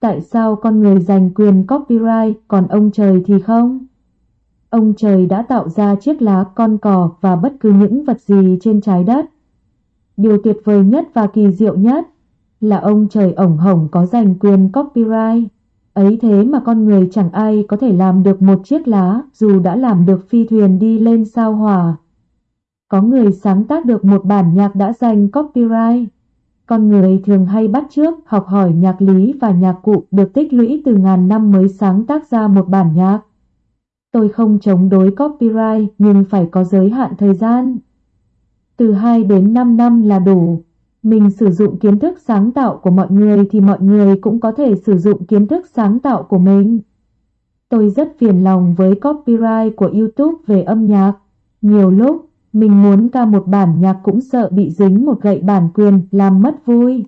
Tại sao con người giành quyền copyright còn ông trời thì không? Ông trời đã tạo ra chiếc lá, con cò và bất cứ những vật gì trên trái đất. Điều tuyệt vời nhất và kỳ diệu nhất là ông trời ổng hổng có giành quyền copyright. Ấy thế mà con người chẳng ai có thể làm được một chiếc lá dù đã làm được phi thuyền đi lên sao hỏa. Có người sáng tác được một bản nhạc đã giành copyright. Con người thường hay bắt chước, học hỏi nhạc lý và nhạc cụ được tích lũy từ ngàn năm mới sáng tác ra một bản nhạc. Tôi không chống đối copyright nhưng phải có giới hạn thời gian. Từ 2 đến 5 năm là đủ. Mình sử dụng kiến thức sáng tạo của mọi người thì mọi người cũng có thể sử dụng kiến thức sáng tạo của mình. Tôi rất phiền lòng với copyright của YouTube về âm nhạc. Nhiều lúc, mình muốn ca một bản nhạc cũng sợ bị dính một gậy bản quyền làm mất vui.